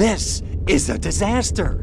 This is a disaster.